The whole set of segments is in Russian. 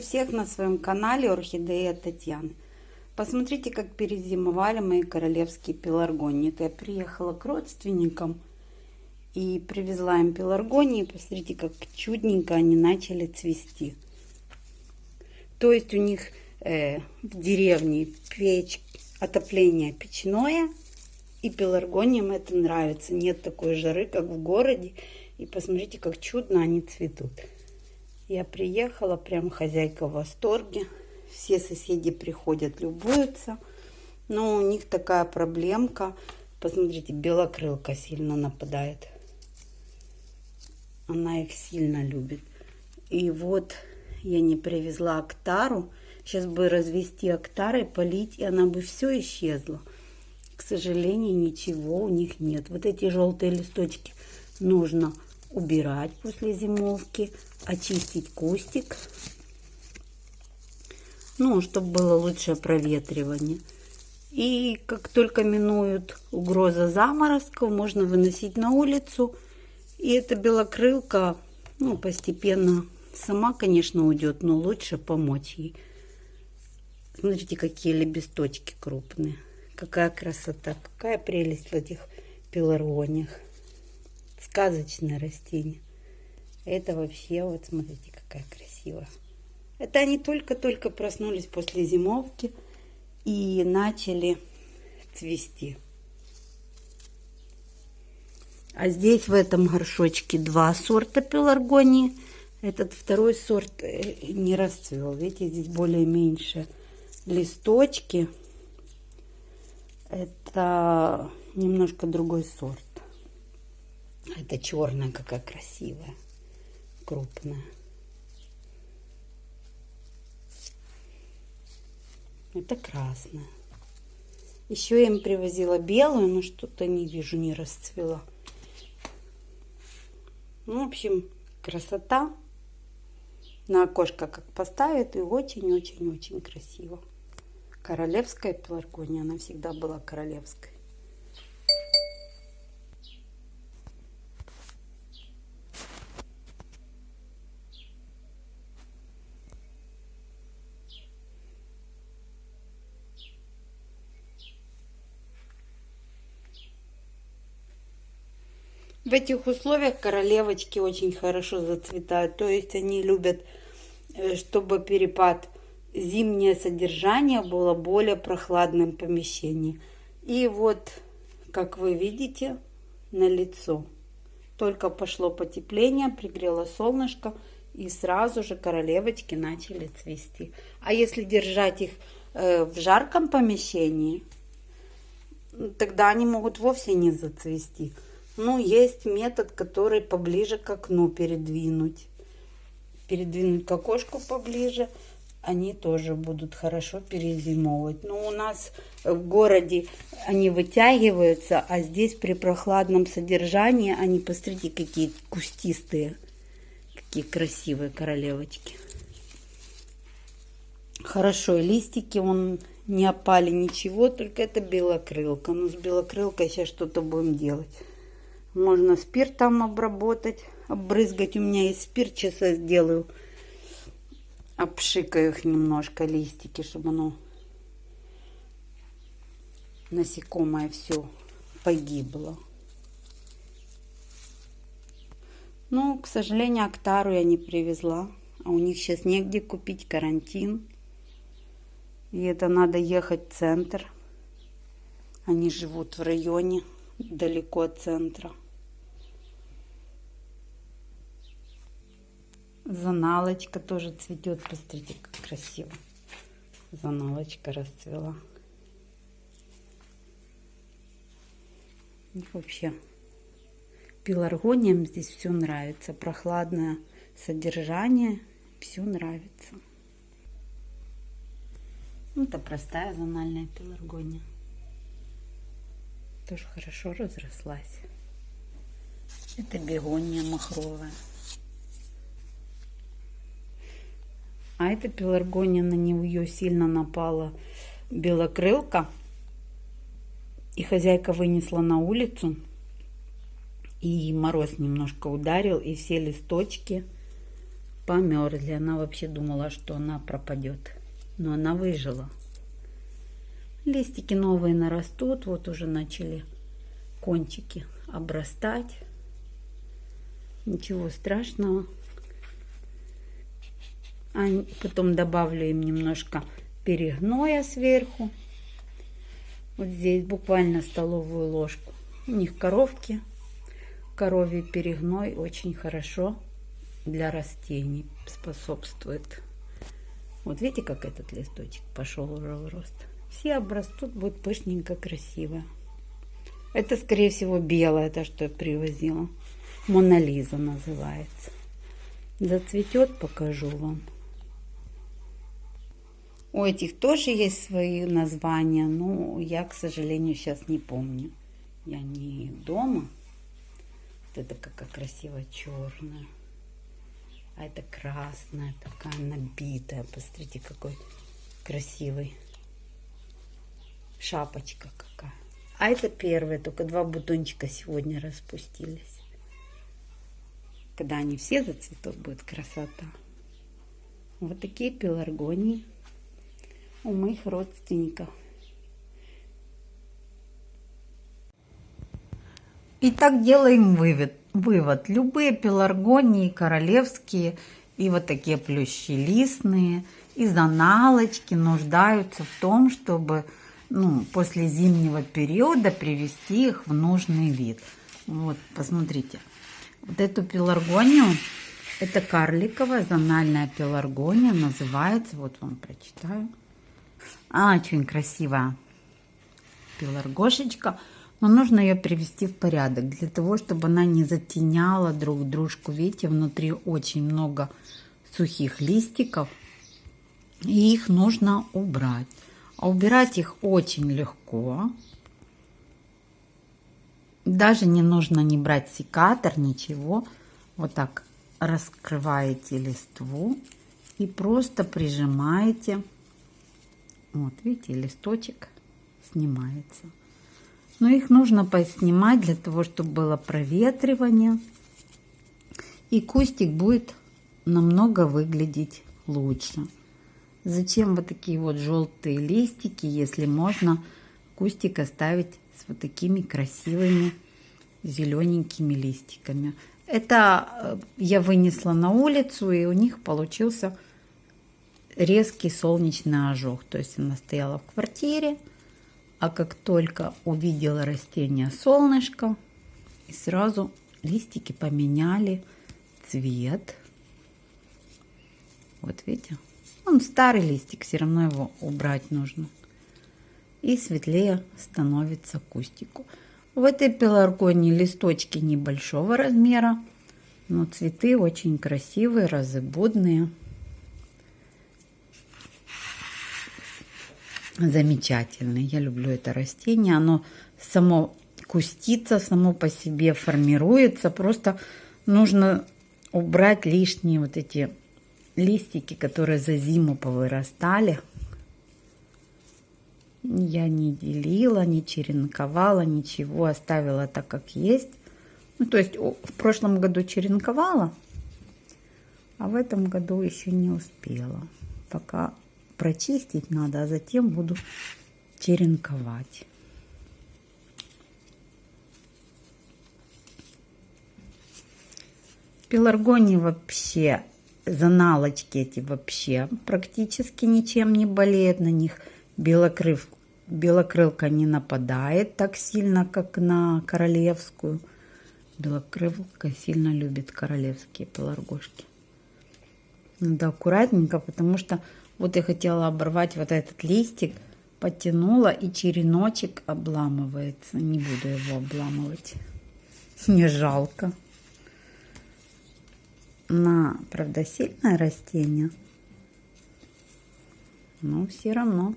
Приветствую всех на своем канале Орхидея Татьяны. Посмотрите, как перезимовали мои королевские пеларгонии. Это я приехала к родственникам и привезла им пеларгонии. Посмотрите, как чудненько они начали цвести. То есть у них э, в деревне печь, отопление печное. И пеларгониям это нравится. Нет такой жары, как в городе. И посмотрите, как чудно они цветут. Я приехала, прям хозяйка в восторге. Все соседи приходят, любуются. Но у них такая проблемка. Посмотрите, белокрылка сильно нападает. Она их сильно любит. И вот я не привезла актару. Сейчас бы развести актарой, полить, и она бы все исчезла. К сожалению, ничего у них нет. Вот эти желтые листочки нужно убирать после зимовки, очистить кустик, ну, чтобы было лучшее проветривание. И как только минуют угроза заморозков, можно выносить на улицу. И эта белокрылка, ну, постепенно сама, конечно, уйдет, но лучше помочь ей. Смотрите, какие лепесточки крупные. Какая красота, какая прелесть в этих пеларгониях сказочное растение. Это вообще, вот смотрите, какая красивая. Это они только-только проснулись после зимовки и начали цвести. А здесь в этом горшочке два сорта пеларгонии. Этот второй сорт э, не расцвел. Видите, здесь более меньше листочки. Это немножко другой сорт. Это черная какая красивая, крупная. Это красная. Еще я им привозила белую, но что-то не вижу, не расцвела. Ну, в общем, красота. На окошко как поставит, и очень-очень-очень красиво. Королевская пеларгония, она всегда была королевской. В этих условиях королевочки очень хорошо зацветают. То есть они любят, э, чтобы перепад зимнее содержание было более прохладным помещении. И вот, как вы видите, на лицо. Только пошло потепление, пригрело солнышко, и сразу же королевочки начали цвести. А если держать их э, в жарком помещении, тогда они могут вовсе не зацвести. Ну, есть метод, который поближе к окну передвинуть. Передвинуть к окошку поближе. Они тоже будут хорошо перезимовывать. Но у нас в городе они вытягиваются, а здесь при прохладном содержании они, посмотрите, какие кустистые. Какие красивые королевочки. Хорошо, листики он не опали ничего, только это белокрылка. Ну, с белокрылкой сейчас что-то будем делать. Можно спиртом обработать, обрызгать. У меня есть спирт, я сделаю. Обшикаю их немножко, листики, чтобы оно насекомое все погибло. Ну, к сожалению, Актару я не привезла. А у них сейчас негде купить карантин. И это надо ехать в центр. Они живут в районе далеко от центра. Заналочка тоже цветет. Посмотрите, как красиво. Заналочка расцвела. И вообще, пеларгониям здесь все нравится. Прохладное содержание. Все нравится. Ну, это простая зональная пеларгония. Тоже хорошо разрослась. Это бегония махровая. А это пеларгония, на нее сильно напала белокрылка. И хозяйка вынесла на улицу. И мороз немножко ударил, и все листочки померзли. Она вообще думала, что она пропадет. Но она выжила. Листики новые нарастут. Вот уже начали кончики обрастать. Ничего страшного. А потом добавлю им немножко перегноя сверху. Вот здесь буквально столовую ложку. У них коровки. Коровий перегной очень хорошо для растений способствует. Вот видите, как этот листочек пошел уже в рост. Все обрастут, будет пышненько, красиво. Это, скорее всего, белое, то, что я привозила. Монолиза называется. Зацветет, покажу вам. У этих тоже есть свои названия, но я, к сожалению, сейчас не помню. Я не дома. Вот это какая красивая черная. А это красная, такая набитая. Посмотрите, какой красивый. Шапочка какая. А это первая, только два бутончика сегодня распустились. Когда они все зацветут, будет красота. Вот такие пеларгонии у моих родственников. Итак, делаем вывод. вывод. Любые пеларгонии, королевские и вот такие плющелистные из аналочки нуждаются в том, чтобы ну, после зимнего периода привести их в нужный вид. Вот, посмотрите. Вот эту пеларгонию, это карликовая зональная пеларгония, называется, вот вам прочитаю. А, очень красивая пеларгошечка. Но нужно ее привести в порядок, для того, чтобы она не затеняла друг дружку. Видите, внутри очень много сухих листиков, и их нужно убрать. А убирать их очень легко. Даже не нужно не брать секатор, ничего. Вот так раскрываете листву и просто прижимаете вот, видите, листочек снимается. Но их нужно поснимать для того, чтобы было проветривание. И кустик будет намного выглядеть лучше. Зачем вот такие вот желтые листики, если можно кустик оставить с вот такими красивыми зелененькими листиками. Это э, я вынесла на улицу, и у них получился резкий солнечный ожог. То есть она стояла в квартире, а как только увидела растение солнышко, и сразу листики поменяли цвет. Вот видите? Он старый листик, все равно его убрать нужно. И светлее становится кустику. В этой пеларгонии листочки небольшого размера, но цветы очень красивые, разыбудные. замечательный. Я люблю это растение. Оно само кустится, само по себе формируется. Просто нужно убрать лишние вот эти листики, которые за зиму повырастали. Я не делила, не черенковала, ничего, оставила так, как есть. Ну, то есть в прошлом году черенковала, а в этом году еще не успела. Пока прочистить надо, а затем буду черенковать. Пеларгонии вообще, заналочки эти вообще практически ничем не болеют на них. Белокрыв, белокрылка не нападает так сильно, как на королевскую. Белокрылка сильно любит королевские пеларгошки. Надо аккуратненько, потому что вот я хотела оборвать вот этот листик, потянула и череночек обламывается. Не буду его обламывать. Не жалко. На, правда, сильное растение. Но все равно.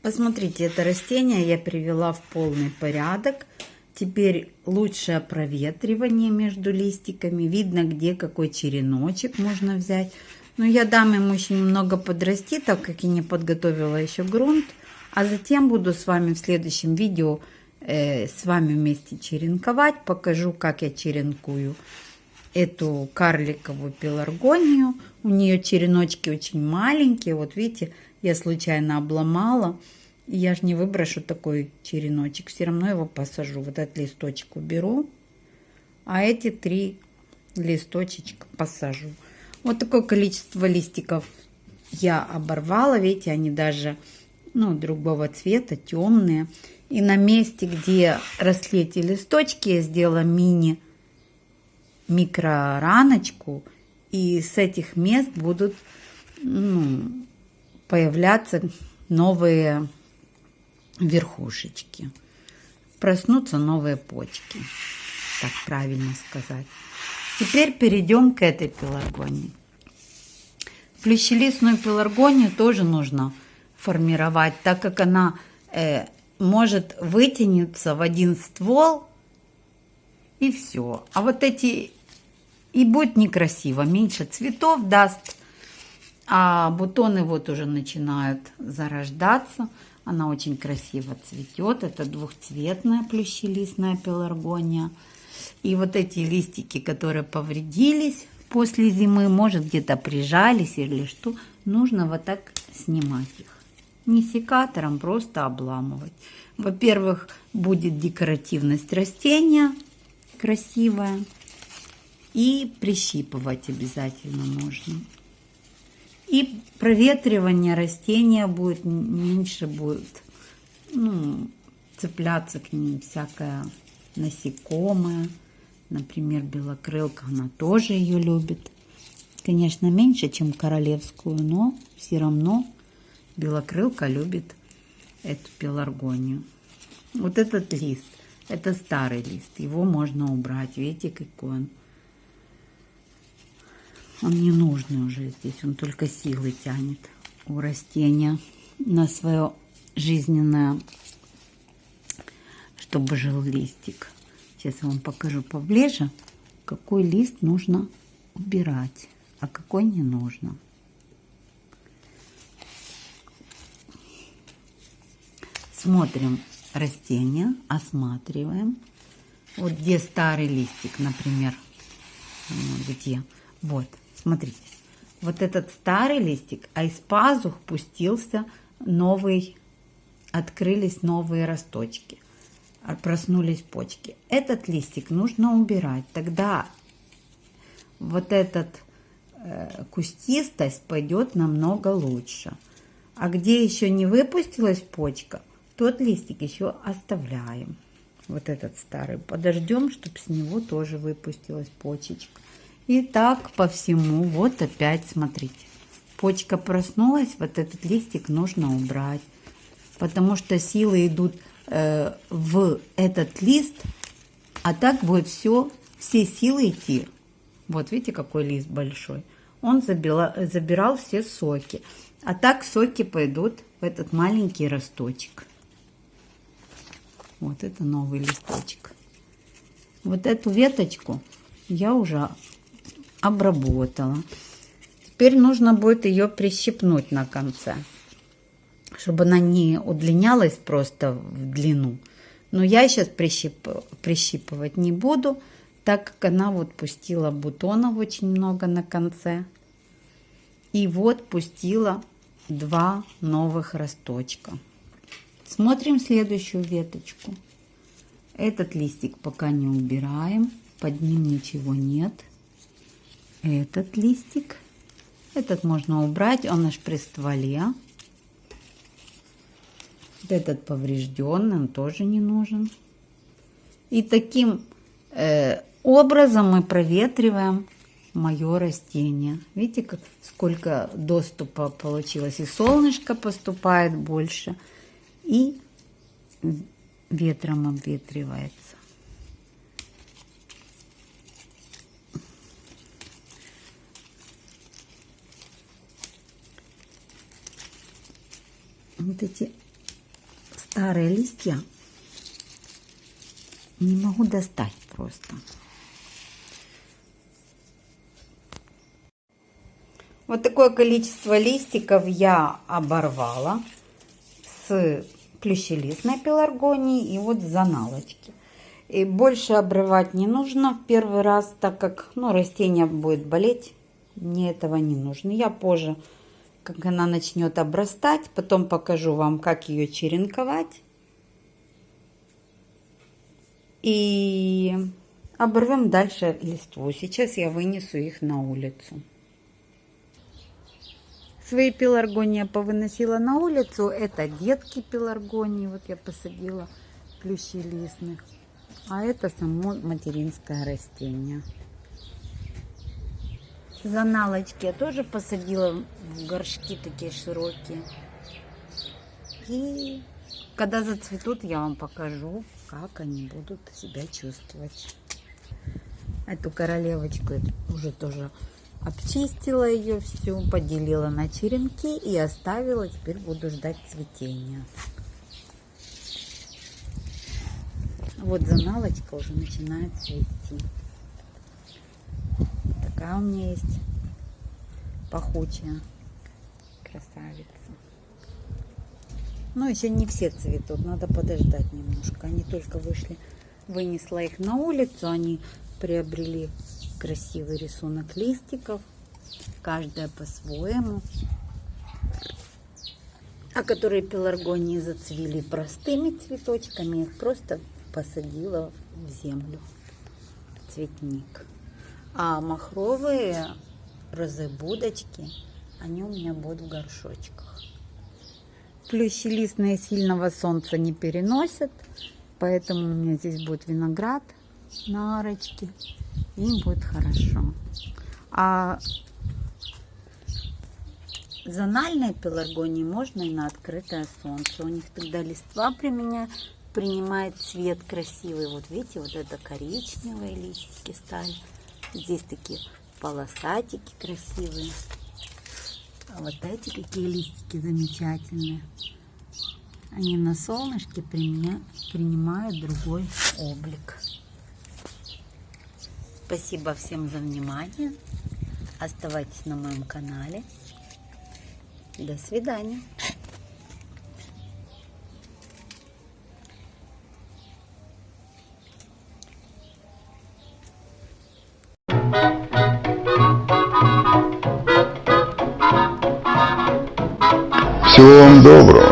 Посмотрите, это растение я привела в полный порядок. Теперь лучшее проветривание между листиками. Видно, где какой череночек можно взять. Но я дам ему еще немного подрасти, так как я не подготовила еще грунт. А затем буду с вами в следующем видео с вами вместе черенковать. Покажу, как я черенкую эту карликовую пеларгонию. У нее череночки очень маленькие. Вот видите, я случайно обломала. Я же не выброшу такой череночек. Все равно его посажу. Вот этот листочек уберу. А эти три листочечка посажу. Вот такое количество листиков я оборвала. Видите, они даже ну, другого цвета, темные. И на месте, где росли эти листочки, я сделала мини микрораночку. И с этих мест будут ну, появляться новые верхушечки. Проснутся новые почки. Так правильно сказать. Теперь перейдем к этой пеларгонии. Плющелистную пеларгонию тоже нужно формировать, так как она э, может вытянуться в один ствол и все. А вот эти и будет некрасиво, меньше цветов даст, а бутоны вот уже начинают зарождаться. Она очень красиво цветет. Это двухцветная плющелистная пеларгония. И вот эти листики, которые повредились после зимы, может где-то прижались или что, нужно вот так снимать их. Не секатором, просто обламывать. Во-первых, будет декоративность растения красивая. И прищипывать обязательно нужно. И проветривание растения будет меньше будет ну, цепляться к ним всякое насекомое. Например, белокрылка, она тоже ее любит. Конечно, меньше, чем королевскую, но все равно белокрылка любит эту пеларгонию. Вот этот лист, это старый лист, его можно убрать. Видите, какой он он не нужный уже здесь, он только силы тянет у растения на свое жизненное, чтобы жил листик. Сейчас я вам покажу поближе, какой лист нужно убирать, а какой не нужно. Смотрим растение, осматриваем. Вот где старый листик, например, где. Вот, Смотрите, вот этот старый листик, а из пазух пустился новый, открылись новые росточки, а проснулись почки. Этот листик нужно убирать, тогда вот этот э, кустистость пойдет намного лучше. А где еще не выпустилась почка, тот листик еще оставляем. Вот этот старый. Подождем, чтобы с него тоже выпустилась почечка. И так по всему. Вот опять, смотрите. Почка проснулась, вот этот листик нужно убрать. Потому что силы идут э, в этот лист, а так будет все, все силы идти. Вот видите, какой лист большой. Он забила, забирал все соки. А так соки пойдут в этот маленький росточек. Вот это новый листочек. Вот эту веточку я уже обработала. Теперь нужно будет ее прищипнуть на конце, чтобы она не удлинялась просто в длину. Но я сейчас прищип, прищипывать не буду, так как она вот пустила бутонов очень много на конце. И вот пустила два новых росточка. Смотрим следующую веточку. Этот листик пока не убираем, под ним ничего нет этот листик. Этот можно убрать, он аж при стволе. Вот этот поврежденный, он тоже не нужен. И таким э, образом мы проветриваем мое растение. Видите, как сколько доступа получилось. И солнышко поступает больше, и ветром обветривается. вот эти старые листья не могу достать просто. Вот такое количество листиков я оборвала с плющелистной пеларгонии и вот заналочки. И больше обрывать не нужно в первый раз, так как ну, растение будет болеть. Мне этого не нужно. Я позже, как она начнет обрастать, потом покажу вам, как ее черенковать. И оборвем дальше листву. Сейчас я вынесу их на улицу. Свои пеларгонии я повыносила на улицу. Это детки пеларгонии. Вот я посадила плющелистных. А это само материнское растение. Заналочки я тоже посадила в горшки такие широкие. И когда зацветут, я вам покажу, как они будут себя чувствовать. Эту королевочку уже тоже обчистила ее всю, поделила на черенки и оставила. Теперь буду ждать цветения. Вот заналочка уже начинает цвести. Такая у меня есть пахучая красавица. Но еще не все цветут, надо подождать немножко. Они только вышли, вынесла их на улицу, они приобрели красивый рисунок листиков, каждая по-своему. А которые пеларгонии зацвели простыми цветочками, их просто посадила в землю, цветник. А махровые розы-будочки, они у меня будут в горшочках. Плющелистные сильного солнца не переносят, поэтому у меня здесь будет виноград на арочке. Им будет хорошо. А зональные пеларгонии можно и на открытое солнце. У них тогда листва при меня принимает цвет красивый. Вот видите, вот это коричневые листики стали. Здесь такие полосатики красивые. А вот эти какие листики замечательные. Они на солнышке принимают другой облик. Спасибо всем за внимание. Оставайтесь на моем канале. До свидания. Всего вам доброго.